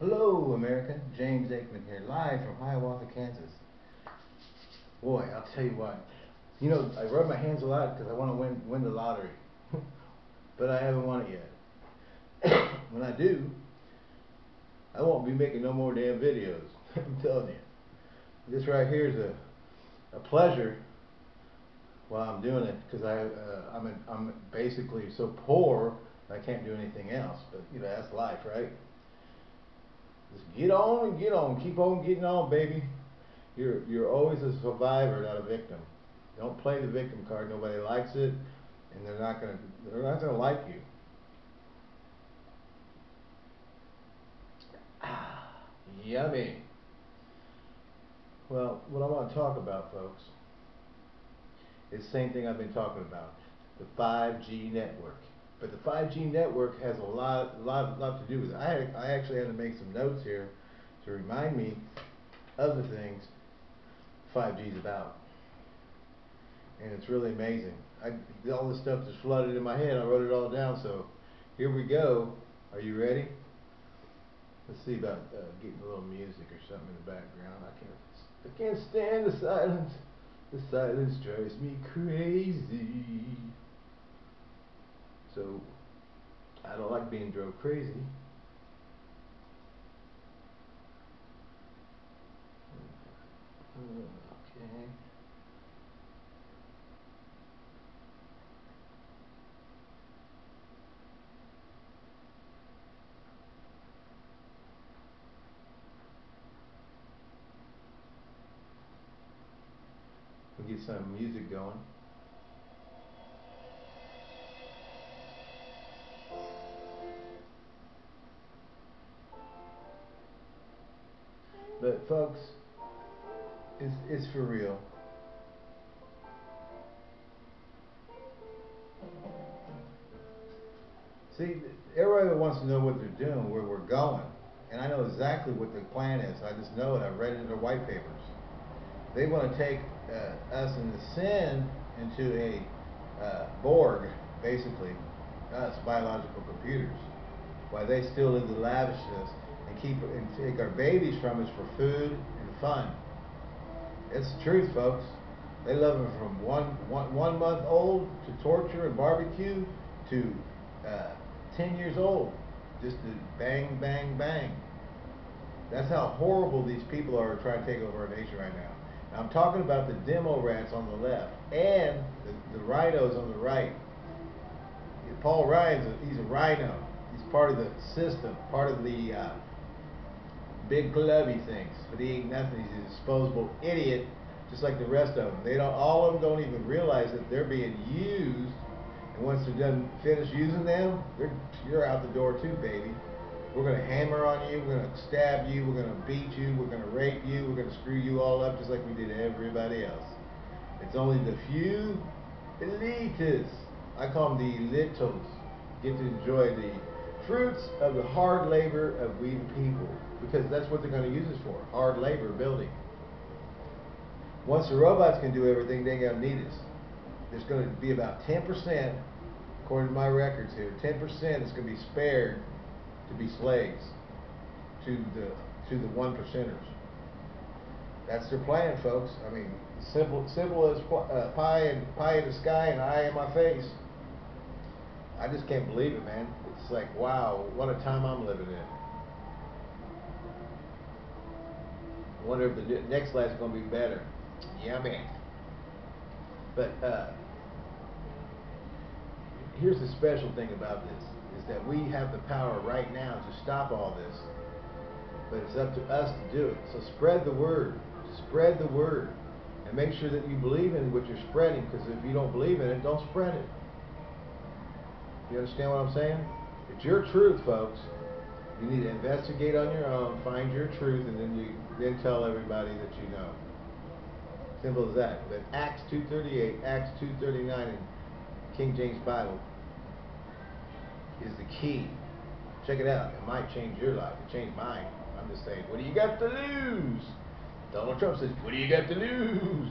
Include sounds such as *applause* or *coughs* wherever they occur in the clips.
Hello, America. James Aikman here, live from Hiawatha, Kansas. Boy, I'll tell you what. You know, I rub my hands a lot because I want to win win the lottery, *laughs* but I haven't won it yet. *coughs* when I do, I won't be making no more damn videos. *laughs* I'm telling you. This right here is a a pleasure while I'm doing it because I uh, I'm in, I'm basically so poor I can't do anything else. But you know that's life, right? Just get on and get on. Keep on getting on, baby. You're you're always a survivor, not a victim. Don't play the victim card. Nobody likes it, and they're not gonna they're not gonna like you. Ah, *sighs* yummy. Well, what I want to talk about, folks, is the same thing I've been talking about: the 5G network. But the 5G network has a lot, lot, lot to do with it. I, had, I actually had to make some notes here to remind me of the things 5G is about. And it's really amazing. I, all this stuff just flooded in my head. I wrote it all down. So here we go. Are you ready? Let's see about uh, getting a little music or something in the background. I can't. I can't stand the silence. The silence drives me crazy. So I don't like being drove crazy. Okay. We'll get some music going. Folks, it's, it's for real. See, everybody wants to know what they're doing, where we're going. And I know exactly what the plan is. I just know it. I've read it in their white papers. They want to take uh, us and the sin into a uh, Borg, basically, us, biological computers, while they still live the lavishness and keep and take our babies from us for food and fun. It's the truth, folks. They love them from one, one, one month old to torture and barbecue to uh, 10 years old. Just to bang, bang, bang. That's how horrible these people are trying to take over our nation right now. now I'm talking about the demo rats on the left and the, the rhinos on the right. Paul Ryan's a, he's a rhino. He's part of the system, part of the uh, big clubby things, but he ain't nothing. He's a disposable idiot, just like the rest of them. They don't. All of them don't even realize that they're being used. And once they're done, finish using them, they're you're out the door too, baby. We're gonna hammer on you. We're gonna stab you. We're gonna beat you. We're gonna rape you. We're gonna screw you all up just like we did everybody else. It's only the few elitists. I call them the littles. Get to enjoy the fruits of the hard labor of we the people because that's what they're going to use us for hard labor building. Once the robots can do everything, they ain't going to need us. There's going to be about 10%, according to my records here, 10% is going to be spared to be slaves to the to the one percenters. That's their plan, folks. I mean, simple simple as uh, pie and pie in the sky and eye in my face. I just can't believe it, man. It's like, wow, what a time I'm living in. Wonder if the next is going to be better. Yeah, man. But uh, here's the special thing about this, is that we have the power right now to stop all this. But it's up to us to do it. So spread the word. Spread the word. And make sure that you believe in what you're spreading, because if you don't believe in it, don't spread it. You understand what I'm saying? It's your truth, folks. You need to investigate on your own, find your truth, and then you then tell everybody that you know. Simple as that. But Acts 2.38, Acts 2.39 in King James Bible is the key. Check it out. It might change your life. It changed mine. I'm just saying, what do you got to lose? Donald Trump says, what do you got to lose?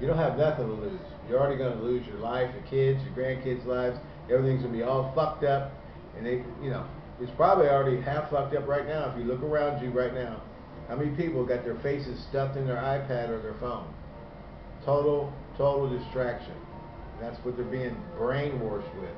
You don't have nothing to lose. You're already going to lose your life, your kids, your grandkids' lives. Everything's going to be all fucked up. And they, you know, It's probably already half fucked up right now. If you look around you right now, how many people got their faces stuffed in their iPad or their phone? Total, total distraction. That's what they're being brainwashed with.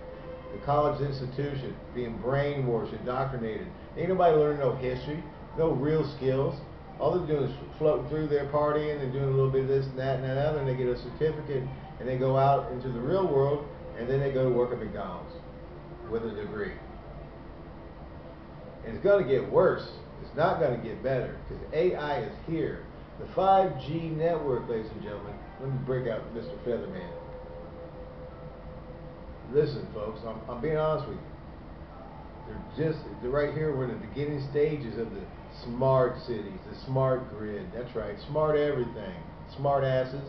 The college institution being brainwashed, indoctrinated. Ain't nobody learning no history, no real skills. All they're doing is floating through their partying and they're doing a little bit of this and that and that other, and they get a certificate and they go out into the real world and then they go to work at McDonald's with a degree. It's going to get worse. It's not going to get better because AI is here. The 5G network, ladies and gentlemen, let me break out Mr. Featherman. Listen, folks, I'm, I'm being honest with you. They're just, they're right here, we're in the beginning stages of the smart cities, the smart grid. That's right, smart everything. Smart asses.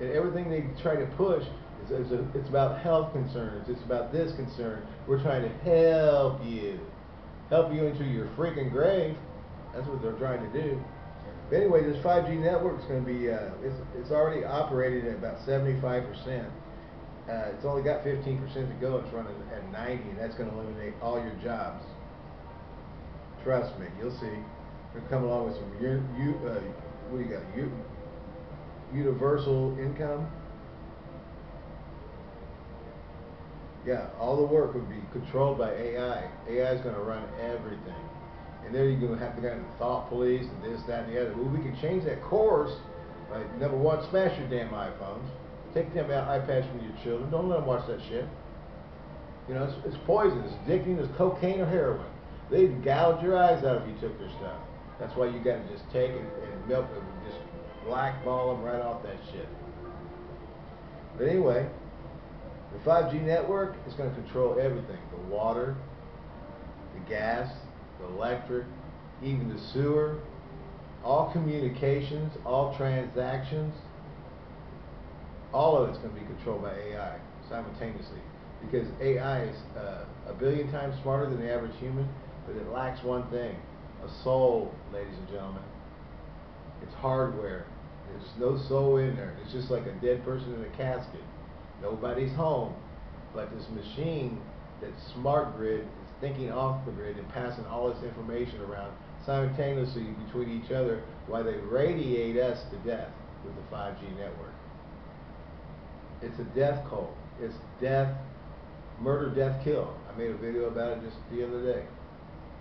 And everything they try to push is, is a, it's about health concerns. It's about this concern. We're trying to help you. Help you into your freaking grave. That's what they're trying to do. But anyway, this 5G network is going to be, uh, it's, it's already operating at about 75%. Uh, it's only got 15% to go. It's running at 90, and that's going to eliminate all your jobs. Trust me, you'll see. We're come along with some, you, you, uh, what do you got? U, universal income. Yeah, all the work would be controlled by AI. AI is going to run everything. And then you're going to have to get the thought police and this, that, and the other. Well, we can change that course by number one, smash your damn iPhones. Take them out iPads from your children. Don't let them watch that shit. You know, it's, it's poison. It's addicting. It's cocaine or heroin. They'd gouge your eyes out if you took their stuff. That's why you got to just take it and milk them and just blackball them right off that shit. But anyway, the 5G network is going to control everything. The water, the gas, the electric, even the sewer, all communications, all transactions, all of it's going to be controlled by AI simultaneously. Because AI is uh, a billion times smarter than the average human, but it lacks one thing a soul, ladies and gentlemen. It's hardware. There's no soul in there. It's just like a dead person in a casket. Nobody's home. But this machine, that smart grid, is thinking off the grid and passing all this information around simultaneously between each other while they radiate us to death with the 5G network. It's a death cult. It's death, murder, death, kill. I made a video about it just the other day.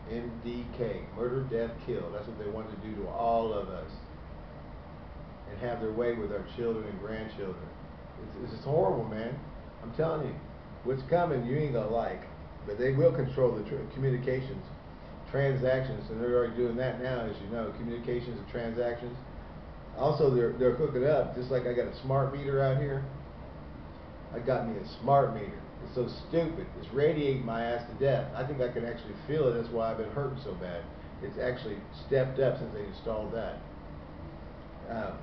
MDK, murder, death, kill. That's what they want to do to all of us. And have their way with our children and grandchildren. It's, it's horrible, man. I'm telling you. What's coming, you ain't gonna like. But they will control the communications, transactions, and they're already doing that now, as you know. Communications and transactions. Also, they're they're hooking up. Just like I got a smart meter out here. I got me a smart meter. It's so stupid. It's radiating my ass to death. I think I can actually feel it. That's why I've been hurting so bad. It's actually stepped up since they installed that. Um,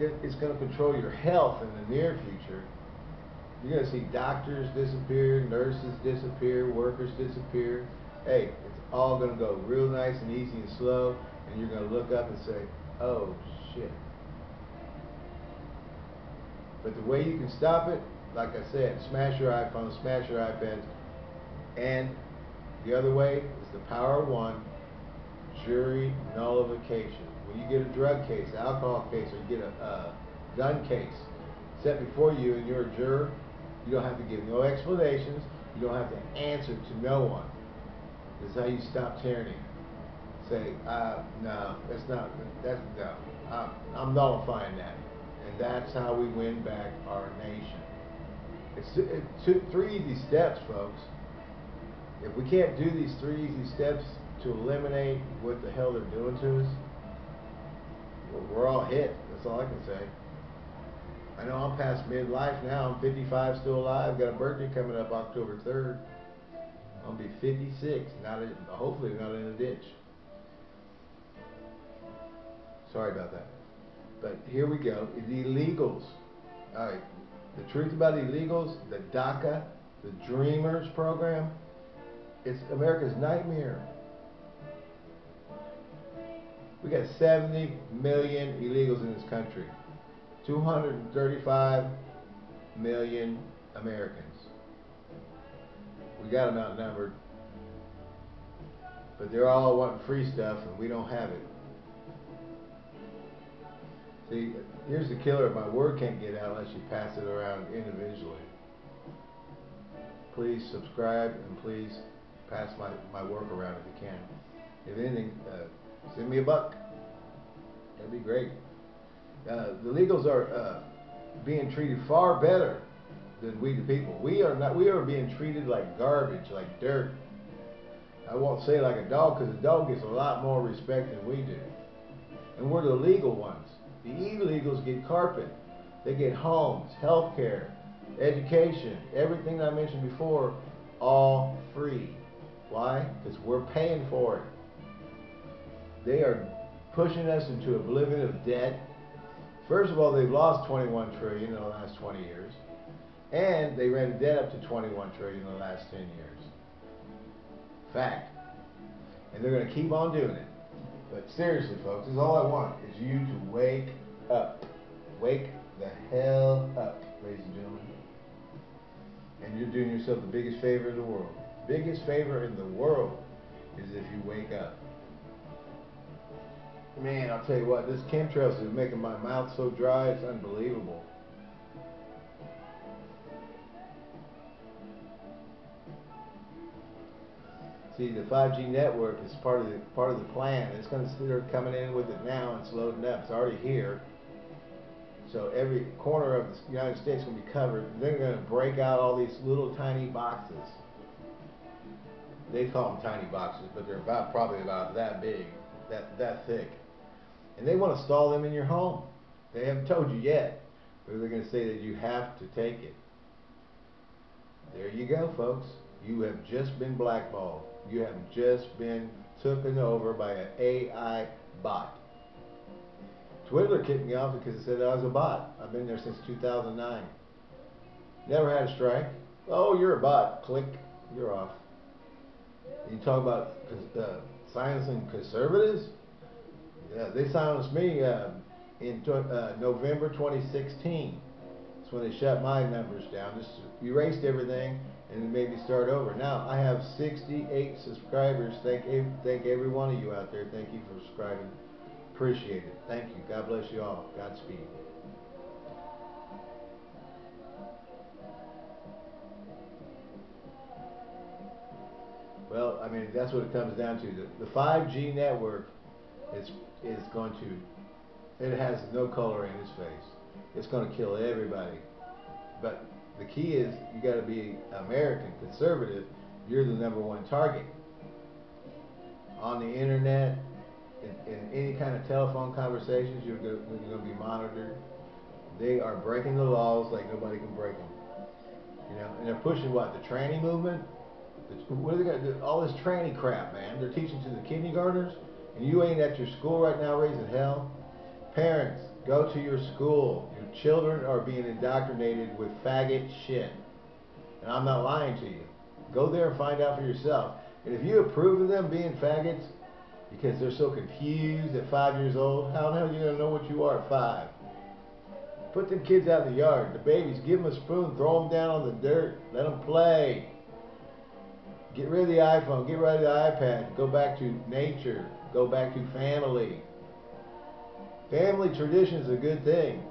it's going to control your health in the near future. You're going to see doctors disappear, nurses disappear, workers disappear. Hey, it's all going to go real nice and easy and slow, and you're going to look up and say, oh, shit. But the way you can stop it, like I said, smash your iPhone, smash your iPads, and the other way is the power of one, jury nullification. When you get a drug case, alcohol case, or you get a uh, gun case set before you and you're a juror, you don't have to give no explanations. You don't have to answer to no one. This is how you stop tyranny. Say, uh, no, that's not, that's, no, I'm, I'm nullifying that. And that's how we win back our nation. It's, it's three easy steps, folks. If we can't do these three easy steps to eliminate what the hell they're doing to us, we're, all hit. That's all I can say. I know I'm past midlife now. I'm 55, still alive. Got a birthday coming up October 3rd. I'll be 56. Not hopefully not in a ditch. Sorry about that. But here we go. The illegals. All right. The truth about the illegals, the DACA, the Dreamers program, it's America's nightmare. We got 70 million illegals in this country. 235 million Americans. We got them outnumbered. But they're all wanting free stuff, and we don't have it. See, here's the killer. My word can't get out unless you pass it around individually. Please subscribe and please pass my, my work around if you can. If anything, uh, send me a buck. That'd be great. Uh, the legals are uh, being treated far better than we the people. We are not. We are being treated like garbage, like dirt. I won't say like a dog because the dog gets a lot more respect than we do. And we're the legal ones. The illegals get carpet. They get homes, health care, education, everything I mentioned before, all free. Why? Because we're paying for it. They are pushing us into oblivion of debt. First of all, they've lost 21 trillion in the last 20 years, and they ran debt up to 21 trillion in the last 10 years. Fact. And they're going to keep on doing it. But seriously, folks, this is all I want is you to wake up. Wake the hell up, ladies and gentlemen. And you're doing yourself the biggest favor in the world. Biggest favor in the world is if you wake up. Man, I'll tell you what, this chemtrails is making my mouth so dry, it's unbelievable. See, the 5G network is part of the part of the plan. It's going to they're coming in with it now. It's loading up. It's already here. So every corner of the United States is going to be covered. They're going to break out all these little tiny boxes. They call them tiny boxes, but they're about probably about that big, that that thick. And they want to stall them in your home. They haven't told you yet, but they're going to say that you have to take it. There you go, folks. You have just been blackballed. You have just been taken over by an AI bot. Twitter kicked me off because it said I was a bot. I've been there since 2009. Never had a strike. Oh, you're a bot. Click. You're off. You talk about uh, silencing conservatives? Yeah, they silenced me uh, in uh, November 2016. That's when they shut my numbers down. Just erased everything and made me start over. Now I have 68 subscribers. Thank thank every one of you out there. Thank you for subscribing. Appreciate it. Thank you. God bless you all. Godspeed. Well, I mean that's what it comes down to. The, the 5G network is is going to. It has no color in its face. It's going to kill everybody. But the key is you got to be American conservative. You're the number one target on the internet. In, in any kind of telephone conversations, you're going, to be monitored. They are breaking the laws like nobody can break them. You know, and they're pushing what the tranny movement. The, what are they got? All this tranny crap, man. They're teaching to the kindergartners, and you ain't at your school right now raising hell. Parents, go to your school Your children are being indoctrinated with faggot shit. And I'm not lying to you. Go there and find out for yourself. And if you approve of them being faggots because they're so confused at five years old, how the hell are you going to know what you are at five? Put them kids out in the yard. The babies, give them a spoon, throw them down on the dirt, let them play. Get rid of the iPhone, get rid of the iPad, go back to nature, go back to family. Family tradition is a good thing.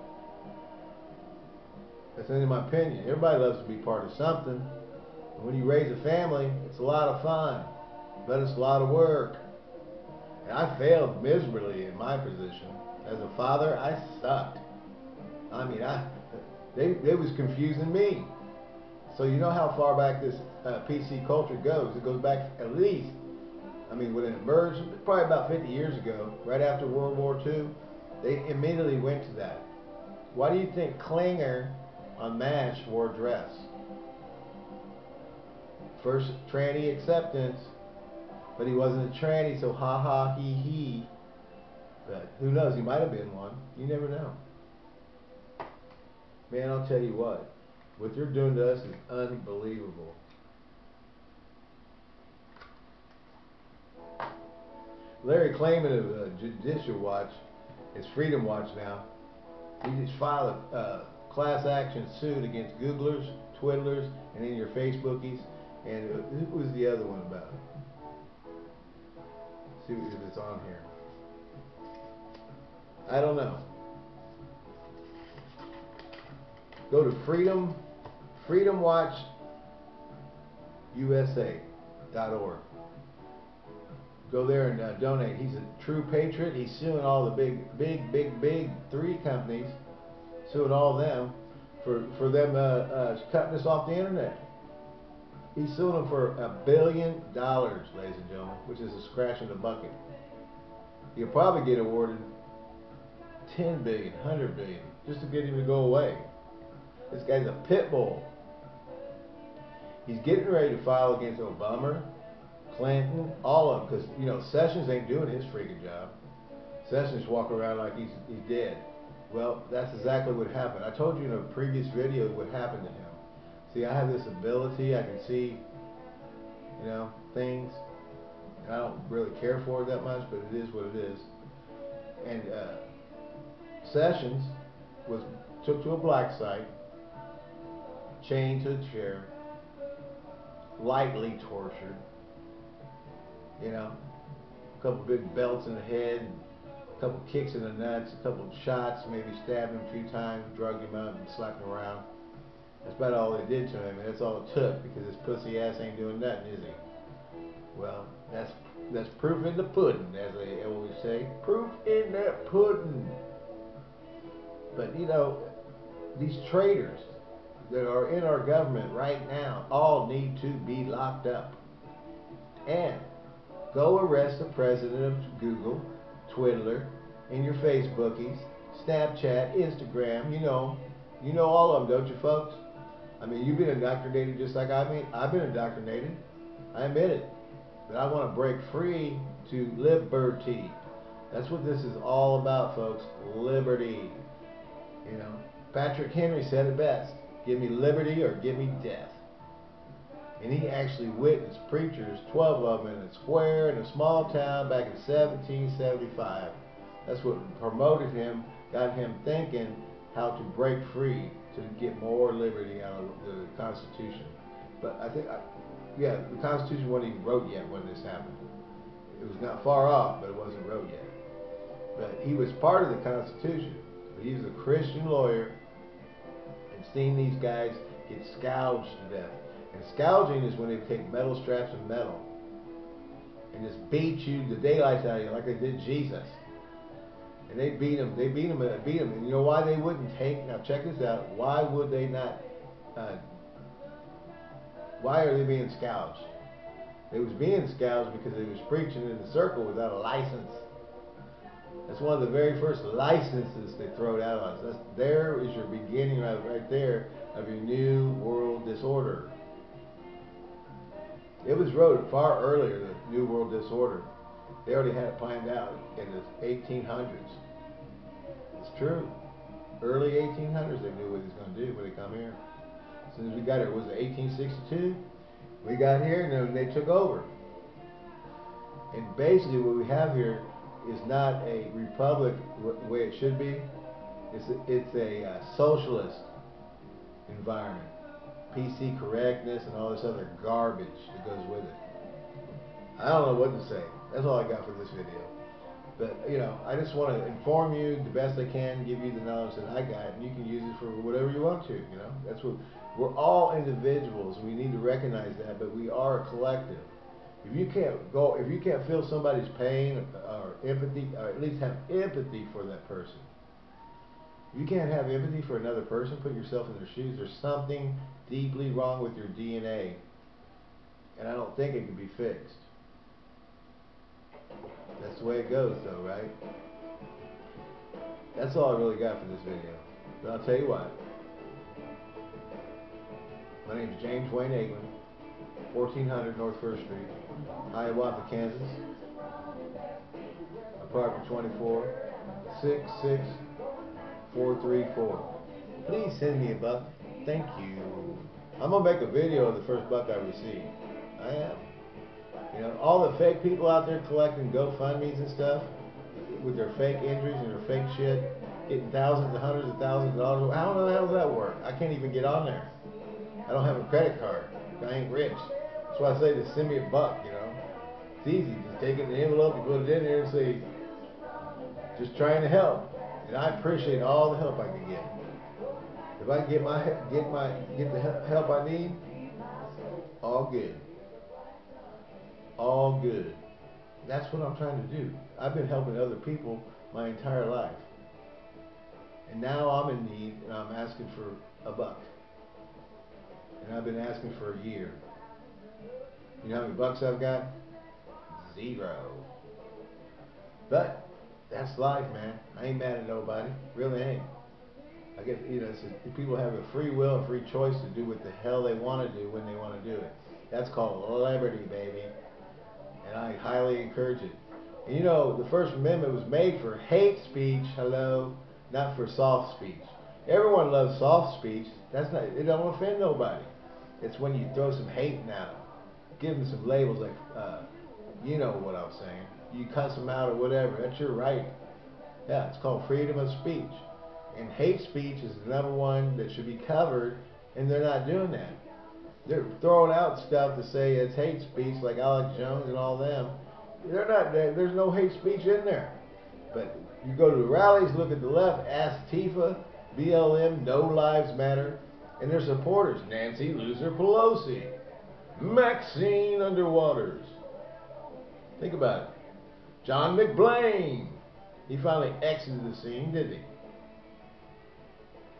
That's in my opinion. Everybody loves to be part of something. And when you raise a family, it's a lot of fun, but it's a lot of work. And I failed miserably in my position. As a father, I sucked. I mean, I *laughs* they, they was confusing me. So you know how far back this uh, PC culture goes. It goes back at least, I mean, when it emerged, probably about 50 years ago, right after World War II, they immediately went to that. Why do you think Klinger on MASH wore a dress. First tranny acceptance, but he wasn't a tranny, so ha ha he he. But who knows, he might have been one. You never know. Man, I'll tell you what, what they're doing to us is unbelievable. Larry Klayman of uh, Judicial Watch, it's Freedom Watch now, he just filed a uh, class action suit against Googlers, Twiddlers, and in your Facebookies. And who was the other one about? See if it's on here. I don't know. Go to Freedom, FreedomWatchUSA.org. Go there and uh, donate. He's a true patriot. He's suing all the big, big, big, big three companies, suing all them for for them uh, uh, cutting us off the internet. He's suing them for a billion dollars, ladies and gentlemen, which is a scratch in the bucket. You'll probably get awarded 10 billion, 100 billion, just to get him to go away. This guy's a pit bull. He's getting ready to file against Obama, Clinton, all of them, because, you know, Sessions ain't doing his freaking job. Sessions walking around like he's, he's dead. Well, that's exactly what happened. I told you in a previous video what happened to him. See, I have this ability, I can see, you know, things. I don't really care for it that much, but it is what it is. And uh, Sessions was took to a black site, chained to a chair, lightly tortured. You know, a couple big belts in the head, a couple kicks in the nuts, a couple shots, maybe stabbed him a few times, drugged him out, and slapped him around. That's about all they did to him, and that's all it took because his pussy ass ain't doing nothing, is he? Well, that's that's proof in the pudding, as they always say. Proof in that pudding. But you know, these traitors that are in our government right now all need to be locked up. And go arrest the president of Google, Twitter, and your Facebookies, Snapchat, Instagram, you know, you know all of them, don't you folks? I mean, you've been indoctrinated just like I mean, I've been indoctrinated. I admit it. But I want to break free to liberty. That's what this is all about, folks. Liberty. You know, Patrick Henry said it best. Give me liberty or give me death. And he actually witnessed preachers, 12 of them in a square in a small town back in 1775. That's what promoted him, got him thinking how to break free to get more liberty out of the Constitution. But I think, yeah, the Constitution wasn't even wrote yet when this happened. It was not far off, but it wasn't wrote yet. But he was part of the Constitution. He was a Christian lawyer and seen these guys get scourged to death. And scourging is when they take metal straps of metal and just beat you the daylights out of you like they did Jesus. And they beat him. They beat him. And beat him. And you know why they wouldn't take? Now check this out. Why would they not? Uh, why are they being scourged? They was being scourged because they was preaching in the circle without a license. That's one of the very first licenses they throw out on us. That's, there is your beginning right, right there of your new world disorder. It was wrote far earlier, than New World Disorder. They already had it planned out in the 1800s. It's true. Early 1800s, they knew what he was going to do when they come here. As soon as we got here, was it 1862? We got here and then they took over. And basically, what we have here is not a republic the way it should be. It's a, it's a uh, socialist environment. PC correctness and all this other garbage that goes with it. I don't know what to say. That's all I got for this video. But, you know, I just want to inform you the best I can, give you the knowledge that I got, and you can use it for whatever you want to, you know. That's what, we're all individuals. We need to recognize that, but we are a collective. If you can't go, if you can't feel somebody's pain or empathy, or at least have empathy for that person, you can't have empathy for another person, put yourself in their shoes, there's something deeply wrong with your DNA. And I don't think it can be fixed. That's the way it goes, though, right? That's all I really got for this video. But I'll tell you what. My name is James Wayne Eglen, 1400 North First Street, Hiawatha, Kansas. Apartment 24, 66434. Please send me a buck. Thank you. I'm going to make a video of the first buck I receive. I am. You know, all the fake people out there collecting GoFundMe's and stuff with their fake injuries and their fake shit, getting thousands and hundreds of thousands of dollars. How the hell does that work? I can't even get on there. I don't have a credit card. I ain't rich. That's why I say to send me a buck, you know. It's easy. Just take it in the envelope, you put it in there and say, just trying to help. And I appreciate all the help I can get. If I get my get my get the help I need, all good. All good. That's what I'm trying to do. I've been helping other people my entire life. And now I'm in need and I'm asking for a buck. And I've been asking for a year. You know how many bucks I've got? Zero. But that's life, man. I ain't mad at nobody. Really ain't. I guess you know, people have a free will, a free choice to do what the hell they want to do when they want to do it. That's called liberty, baby. And I highly encourage it. And you know, the First Amendment was made for hate speech, hello, not for soft speech. Everyone loves soft speech. That's not it don't offend nobody. It's when you throw some hate at them, give them some labels like uh, you know what I'm saying. You cuss them out or whatever. That's your right. Yeah, it's called freedom of speech. And hate speech is the number one that should be covered, and they're not doing that. They're throwing out stuff to say it's hate speech, like Alex Jones and all them. They're not. There's no hate speech in there. But you go to the rallies, look at the left, ask Tifa, BLM, No Lives Matter, and their supporters: Nancy Loser Pelosi, Maxine Underwaters. Think about it. John McBlain. He finally exited the scene, didn't he?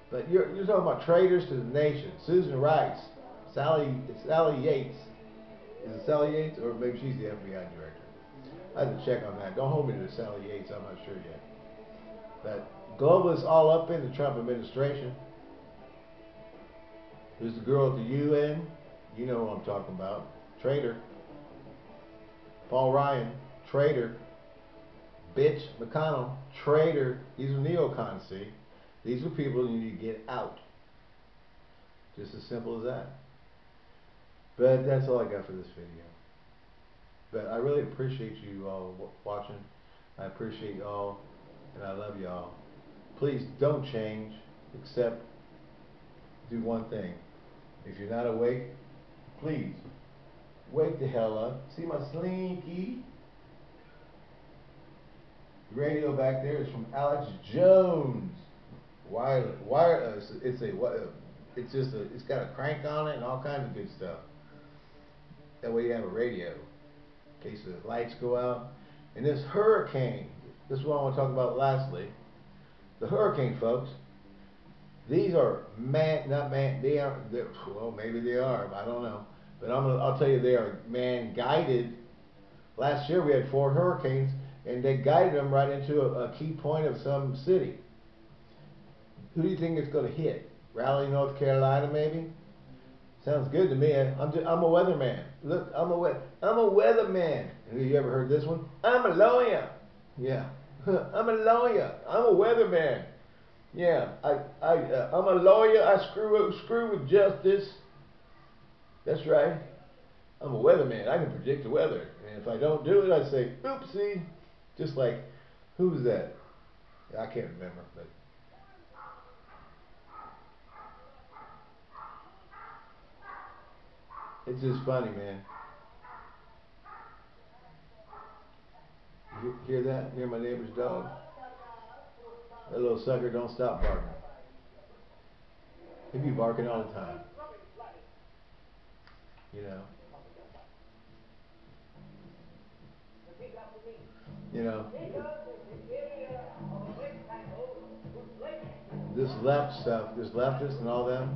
But you're, you're talking about traitors to the nation. Susan Rice, Sally, Sally Yates. Is it Sally Yates? Or maybe she's the FBI director. I have to check on that. Don't hold me to Sally Yates. I'm not sure yet. But globalists all up in the Trump administration. There's the girl at the UN. You know who I'm talking about. Traitor. Paul Ryan. Traitor. Bitch McConnell. Traitor. These are neocons, see? These are people you need to get out. Just as simple as that. But that's all I got for this video. But I really appreciate you all watching. I appreciate y'all, and I love y'all. Please don't change, except do one thing. If you're not awake, please wake the hell up. See my slinky? Radio back there is from Alex Jones wireless, uh, wireless. It's a uh, it's just a it's got a crank on it and all kinds of good stuff. That way you have a radio in case the lights go out. And this hurricane, this is what I want to talk about lastly. The hurricane, folks. These are man, not man. They are well, maybe they are. I don't know. But I'm gonna, I'll tell you, they are man guided. Last year we had four hurricanes, and they guided them right into a, a key point of some city. Who do you think it's going to hit? Raleigh, North Carolina, maybe? Sounds good to me. I'm just, I'm a weatherman. Look, I'm a we- I'm a weatherman. Have you ever heard this one? I'm a lawyer. Yeah, *laughs* I'm a lawyer. I'm a weatherman. Yeah, I I uh, I'm a lawyer. I screw up, screw with justice. That's right. I'm a weatherman. I can predict the weather, and if I don't do it, I say oopsie. Just like who's that? I can't remember, but. It's just funny, man. You hear that? Hear my neighbor's dog? That little sucker don't stop barking. He be barking all the time. You know. You know. This left stuff, this leftist and all them,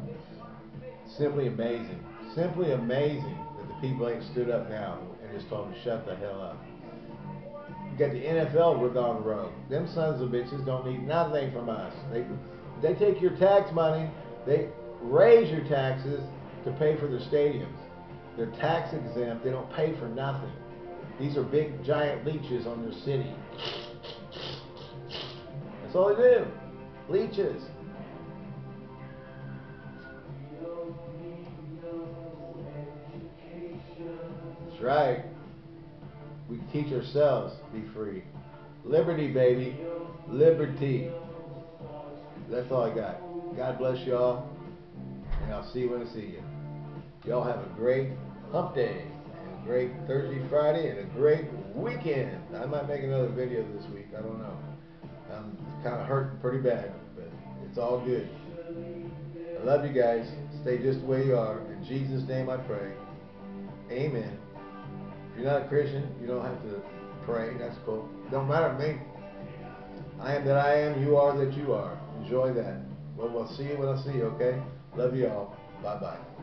simply amazing simply amazing that the people ain't stood up now and just told them to shut the hell up. You got the NFL we're gone rogue. Them sons of bitches don't need nothing from us. They they take your tax money, they raise your taxes to pay for their stadiums. They're tax exempt, they don't pay for nothing. These are big giant leeches on your city. That's all they do. Leeches. That's right. We teach ourselves to be free. Liberty, baby. Liberty. That's all I got. God bless y'all. And I'll see you when I see you. Y'all have a great hump day, great Thursday, Friday, and a great weekend. I might make another video this week. I don't know. I'm kind of hurting pretty bad, but it's all good. I love you guys. Stay just way you are. In Jesus' name I pray. Amen. If you're not a Christian, you don't have to pray. That's cool. Don't matter to me. I am that I am. You are that you are. Enjoy that. Well, we'll see you when I see you, okay? Love you all. Bye bye.